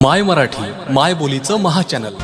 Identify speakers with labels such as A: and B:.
A: माय मराठी माय बोलीचं महाचॅनल